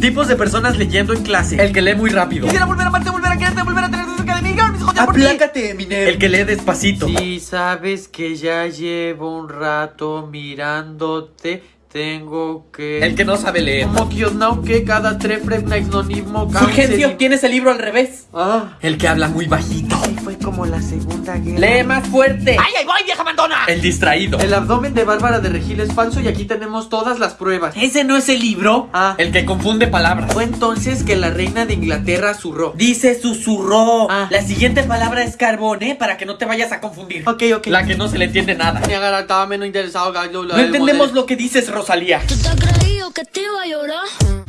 Tipos de personas leyendo en clase. El que lee muy rápido. Quisiera volver a amarte, volver a quererte, volver a tener cerca de mí. Aplácate, Eminem. El que lee despacito. Si sabes que ya llevo un rato mirándote, tengo que... El que no sabe leer. Como que no que cada trefre naixnonismo Fulgencio, tienes el libro al revés. Ah, El que habla muy bajito. Fue como la segunda guerra. Lee más fuerte. ¡Ay, ay, voy, vieja mandona! El distraído. El abdomen de Bárbara de Regil es falso y aquí tenemos todas las pruebas. ¿Ese no es el libro? Ah, El que confunde palabras. fue entonces que la reina de Inglaterra zurró. Dice susurró. Ah. La siguiente palabra es carbón, ¿eh? Para que no te vayas a confundir. Ok, ok. La que no se le entiende nada. Me agarraba menos interesado, gallo. No entendemos lo que dices, Rosalía. ¿Tú te has creído que te iba a llorar?